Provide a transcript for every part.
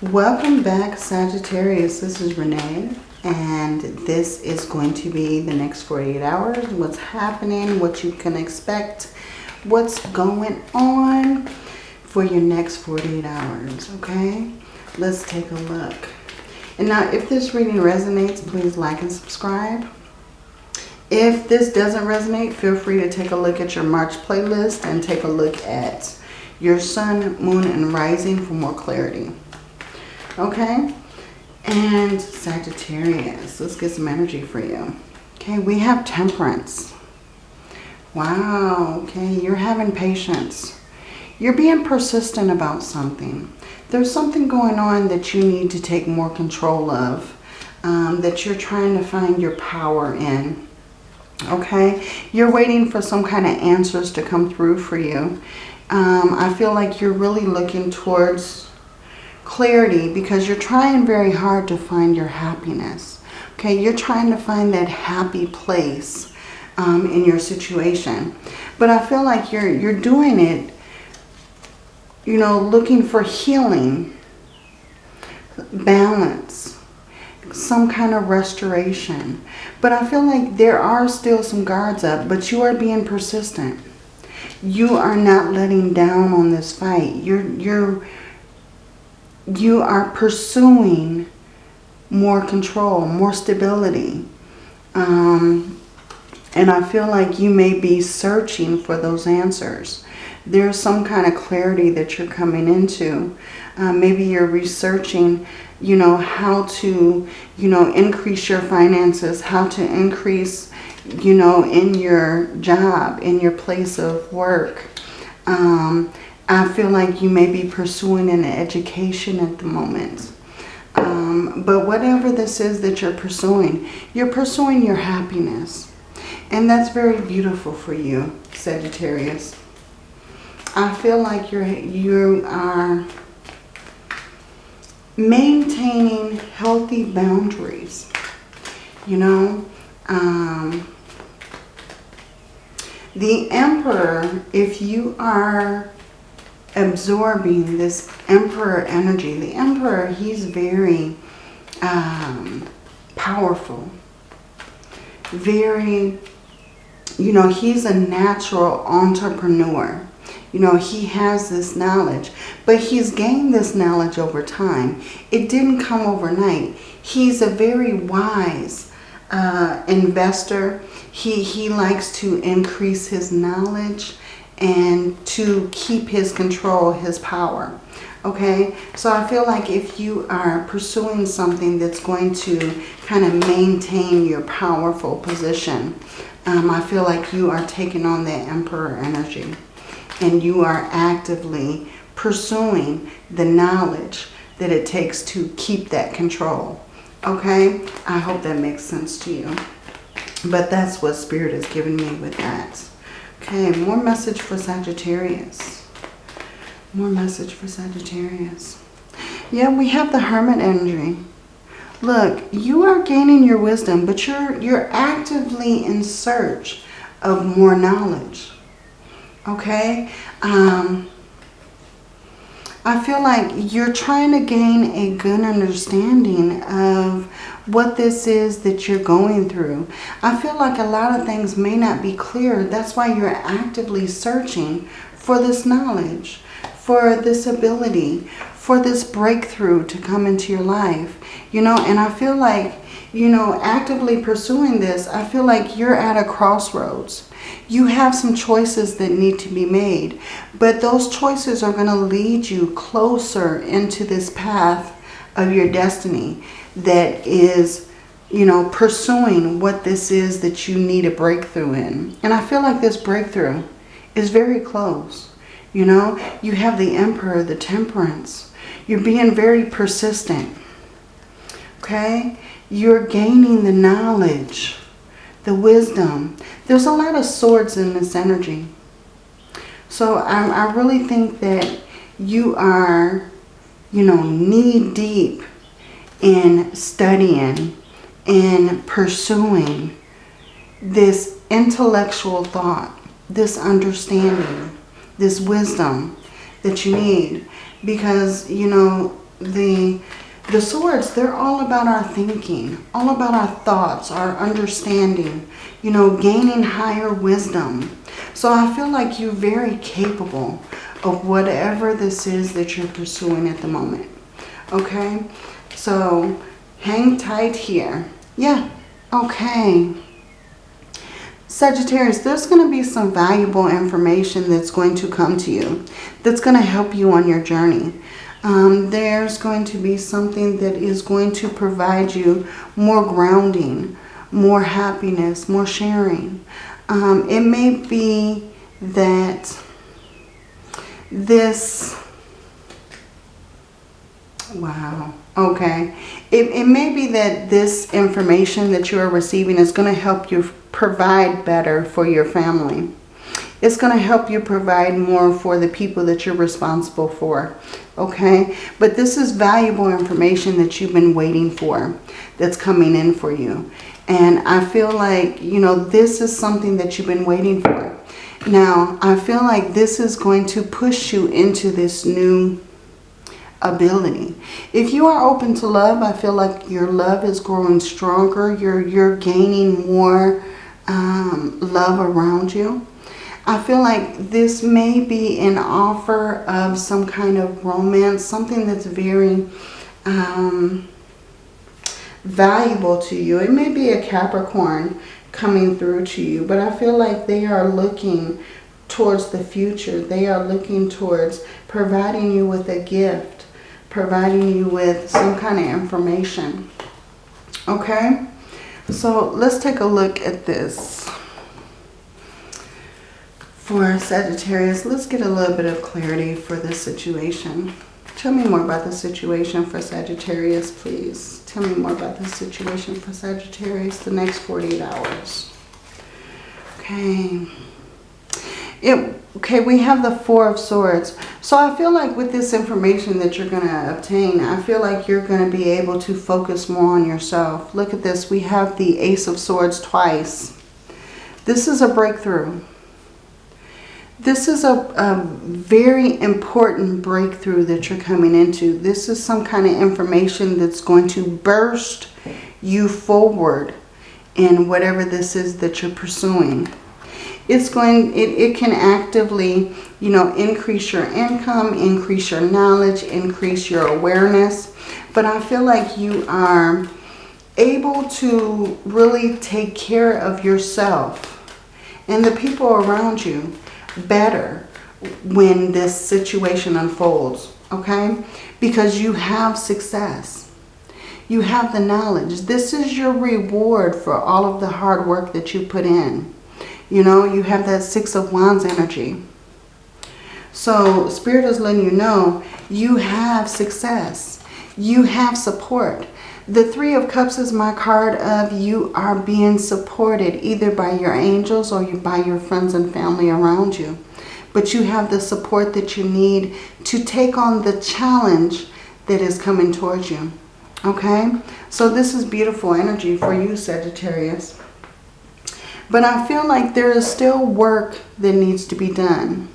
Welcome back Sagittarius. This is Renee and this is going to be the next 48 hours. What's happening, what you can expect, what's going on for your next 48 hours, okay? Let's take a look. And now if this reading resonates, please like and subscribe. If this doesn't resonate, feel free to take a look at your March playlist and take a look at your sun, moon, and rising for more clarity. Okay? And Sagittarius, let's get some energy for you. Okay, we have temperance. Wow, okay, you're having patience. You're being persistent about something. There's something going on that you need to take more control of, um, that you're trying to find your power in. Okay, you're waiting for some kind of answers to come through for you. Um, I feel like you're really looking towards clarity because you're trying very hard to find your happiness. Okay, you're trying to find that happy place um, in your situation. But I feel like you're, you're doing it, you know, looking for healing, balance, some kind of restoration. But I feel like there are still some guards up, but you are being persistent. You are not letting down on this fight. You're, you're you are pursuing more control, more stability. Um, and I feel like you may be searching for those answers. There's some kind of clarity that you're coming into. Uh, maybe you're researching, you know, how to, you know, increase your finances, how to increase, you know, in your job, in your place of work. Um, I feel like you may be pursuing an education at the moment. Um, but whatever this is that you're pursuing, you're pursuing your happiness. And that's very beautiful for you, Sagittarius. I feel like you're, you are maintaining healthy boundaries. You know, um, the Emperor, if you are absorbing this emperor energy. The emperor, he's very um, powerful. Very, you know, he's a natural entrepreneur. You know, he has this knowledge, but he's gained this knowledge over time. It didn't come overnight. He's a very wise uh, investor. He, he likes to increase his knowledge and to keep his control, his power. Okay, so I feel like if you are pursuing something that's going to kind of maintain your powerful position, um, I feel like you are taking on that emperor energy and you are actively pursuing the knowledge that it takes to keep that control. Okay, I hope that makes sense to you. But that's what Spirit has given me with that. Okay, more message for Sagittarius. More message for Sagittarius. Yeah, we have the Hermit energy. Look, you are gaining your wisdom, but you're, you're actively in search of more knowledge. Okay? Um, I feel like you're trying to gain a good understanding of what this is that you're going through. I feel like a lot of things may not be clear. That's why you're actively searching for this knowledge, for this ability, for this breakthrough to come into your life. You know, and I feel like, you know, actively pursuing this, I feel like you're at a crossroads. You have some choices that need to be made, but those choices are going to lead you closer into this path of your destiny that is, you know, pursuing what this is that you need a breakthrough in. And I feel like this breakthrough is very close. You know, you have the Emperor, the Temperance. You're being very persistent. Okay? You're gaining the knowledge, the wisdom. There's a lot of swords in this energy. So I, I really think that you are, you know, knee deep in studying and pursuing this intellectual thought, this understanding, this wisdom that you need. Because, you know, the the swords, they're all about our thinking, all about our thoughts, our understanding, you know, gaining higher wisdom. So I feel like you're very capable of whatever this is that you're pursuing at the moment. Okay? So hang tight here. Yeah. Okay. Sagittarius, there's going to be some valuable information that's going to come to you that's going to help you on your journey. Um, there's going to be something that is going to provide you more grounding, more happiness, more sharing. Um, it may be that this, wow, okay. It, it may be that this information that you are receiving is going to help you provide better for your family. It's going to help you provide more for the people that you're responsible for. Okay? But this is valuable information that you've been waiting for that's coming in for you. And I feel like, you know, this is something that you've been waiting for. Now, I feel like this is going to push you into this new ability. If you are open to love, I feel like your love is growing stronger. You're, you're gaining more um, love around you. I feel like this may be an offer of some kind of romance, something that's very um, valuable to you. It may be a Capricorn coming through to you, but I feel like they are looking towards the future. They are looking towards providing you with a gift, providing you with some kind of information. Okay? So let's take a look at this for Sagittarius, let's get a little bit of clarity for this situation. Tell me more about the situation for Sagittarius, please. Tell me more about the situation for Sagittarius the next 48 hours. Okay. It, okay, we have the Four of Swords. So I feel like with this information that you're going to obtain, I feel like you're going to be able to focus more on yourself. Look at this. We have the Ace of Swords twice. This is a breakthrough. This is a, a, very important breakthrough that you're coming into. This is some kind of information that's going to burst you forward in whatever this is that you're pursuing. It's going, it, it can actively, you know, increase your income, increase your knowledge, increase your awareness. But I feel like you are able to really take care of yourself and the people around you better when this situation unfolds, okay? Because you have success. You have the knowledge. This is your reward for all of the hard work that you put in. You know, you have that Six of Wands energy. So Spirit is letting you know you have success. You have support. The Three of Cups is my card of you are being supported either by your angels or by your friends and family around you. But you have the support that you need to take on the challenge that is coming towards you. Okay? So this is beautiful energy for you, Sagittarius. But I feel like there is still work that needs to be done.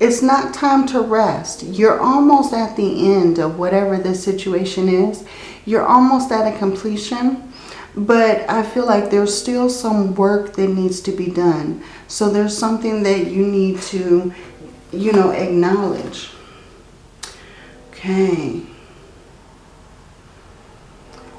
It's not time to rest. You're almost at the end of whatever this situation is. You're almost at a completion, but I feel like there's still some work that needs to be done. So there's something that you need to, you know, acknowledge. Okay.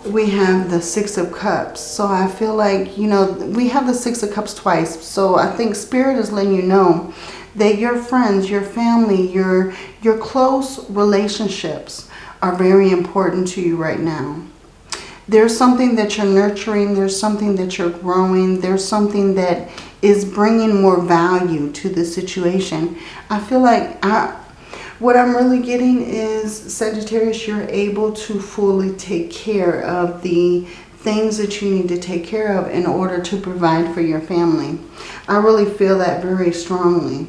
We have the Six of Cups. So I feel like, you know, we have the Six of Cups twice. So I think Spirit is letting you know that your friends, your family, your, your close relationships are very important to you right now. There's something that you're nurturing. There's something that you're growing. There's something that is bringing more value to the situation. I feel like I, what I'm really getting is, Sagittarius, you're able to fully take care of the things that you need to take care of in order to provide for your family. I really feel that very strongly.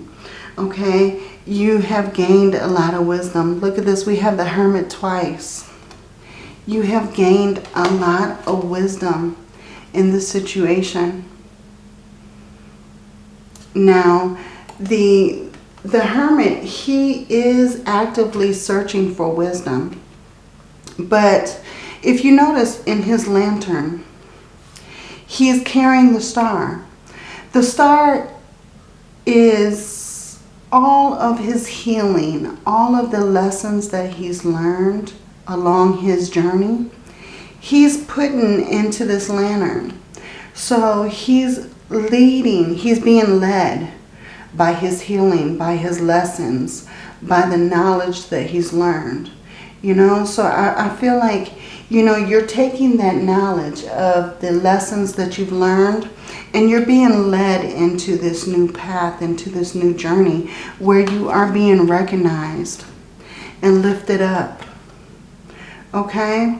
Okay, you have gained a lot of wisdom. Look at this. We have the hermit twice. You have gained a lot of wisdom in this situation. Now, the, the hermit, he is actively searching for wisdom. But if you notice in his lantern, he is carrying the star. The star is all of his healing, all of the lessons that he's learned along his journey. He's putting into this lantern. So he's leading, he's being led by his healing, by his lessons, by the knowledge that he's learned. You know, so I, I feel like, you know, you're taking that knowledge of the lessons that you've learned and you're being led into this new path, into this new journey where you are being recognized and lifted up. Okay?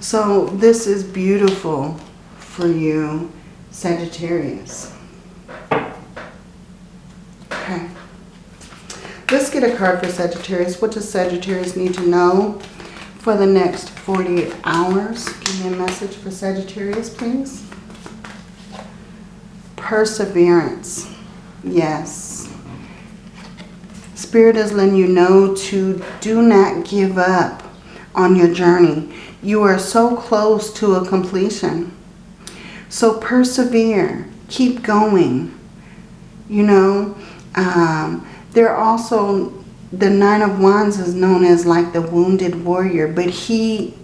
So this is beautiful for you, Sagittarius. Okay. Let's get a card for Sagittarius. What does Sagittarius need to know for the next 48 hours? Give me a message for Sagittarius, please. Perseverance. Yes. Spirit is letting you know to do not give up on your journey. You are so close to a completion. So persevere. Keep going. You know, um, they're also, the Nine of Wands is known as like the wounded warrior, but he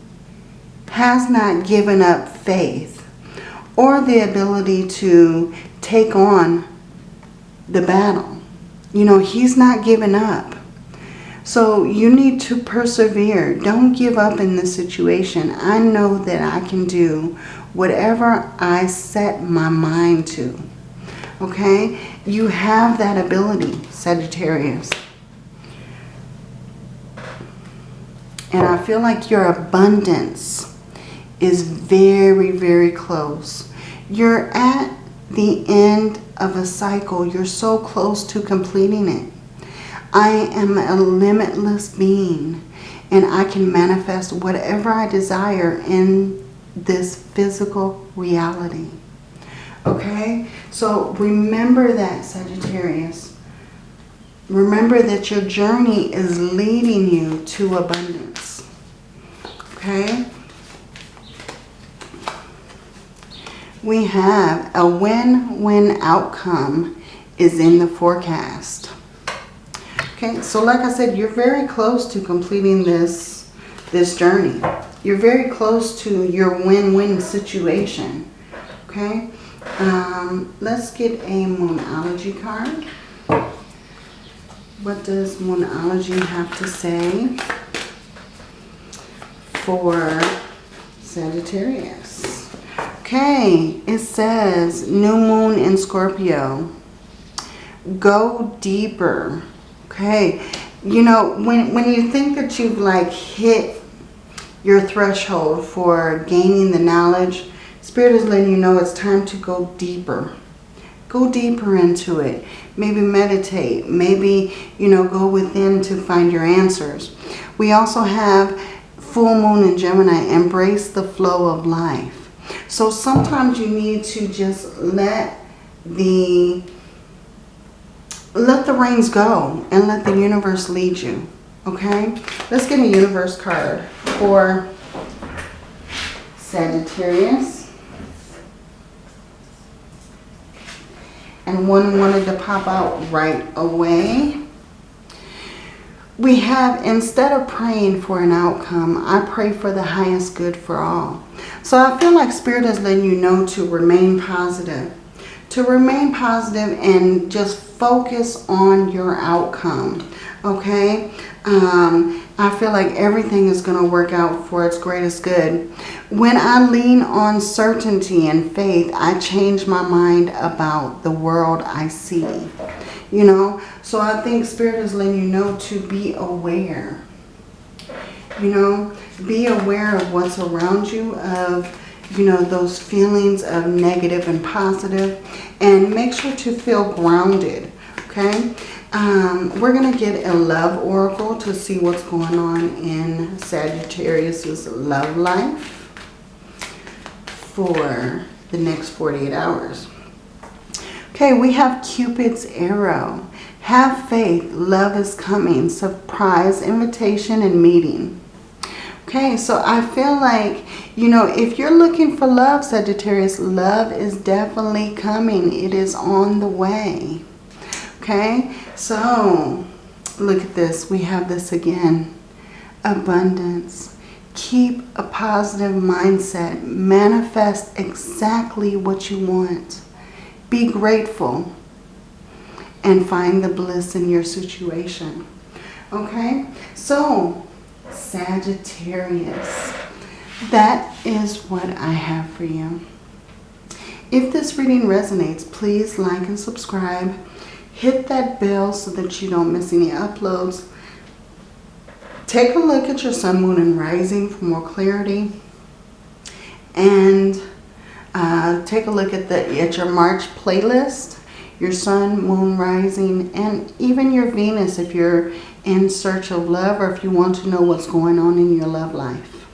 has not given up faith or the ability to take on the battle. You know, he's not giving up. So you need to persevere. Don't give up in this situation. I know that I can do whatever I set my mind to. Okay? You have that ability, Sagittarius. And I feel like your abundance is very, very close. You're at the end of a cycle. You're so close to completing it. I am a limitless being and I can manifest whatever I desire in this physical reality. Okay? So remember that, Sagittarius. Remember that your journey is leading you to abundance. Okay? We have a win-win outcome is in the forecast. Okay, so like I said, you're very close to completing this, this journey. You're very close to your win-win situation. Okay, um, let's get a Moonology card. What does Moonology have to say for Sagittarius? Okay, it says new moon in Scorpio. Go deeper. Okay, you know, when, when you think that you've like hit your threshold for gaining the knowledge, Spirit is letting you know it's time to go deeper. Go deeper into it. Maybe meditate. Maybe, you know, go within to find your answers. We also have full moon in Gemini. Embrace the flow of life. So sometimes you need to just let the let the reins go and let the universe lead you. Okay? Let's get a universe card for Sagittarius. And one wanted to pop out right away. We have, instead of praying for an outcome, I pray for the highest good for all. So I feel like Spirit is letting you know to remain positive. To remain positive and just focus on your outcome. Okay? Um, I feel like everything is going to work out for its greatest good. When I lean on certainty and faith, I change my mind about the world I see. You know, so I think Spirit is letting you know to be aware. You know, be aware of what's around you, of, you know, those feelings of negative and positive, and make sure to feel grounded, okay? Um, we're going to get a love oracle to see what's going on in Sagittarius's love life for the next 48 hours. Okay, we have Cupid's arrow. Have faith, love is coming, surprise, invitation, and meeting. Okay, so I feel like, you know, if you're looking for love, Sagittarius, love is definitely coming. It is on the way. Okay, so look at this. We have this again. Abundance. Keep a positive mindset. Manifest exactly what you want. Be grateful and find the bliss in your situation. Okay, so Sagittarius, that is what I have for you. If this reading resonates, please like and subscribe. Hit that bell so that you don't miss any uploads. Take a look at your sun, moon, and rising for more clarity. And uh, take a look at the at your March playlist, your sun, moon, rising, and even your Venus if you're in search of love or if you want to know what's going on in your love life.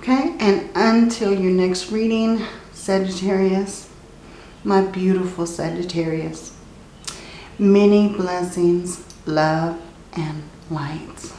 Okay, and until your next reading, Sagittarius, my beautiful Sagittarius, many blessings, love, and light.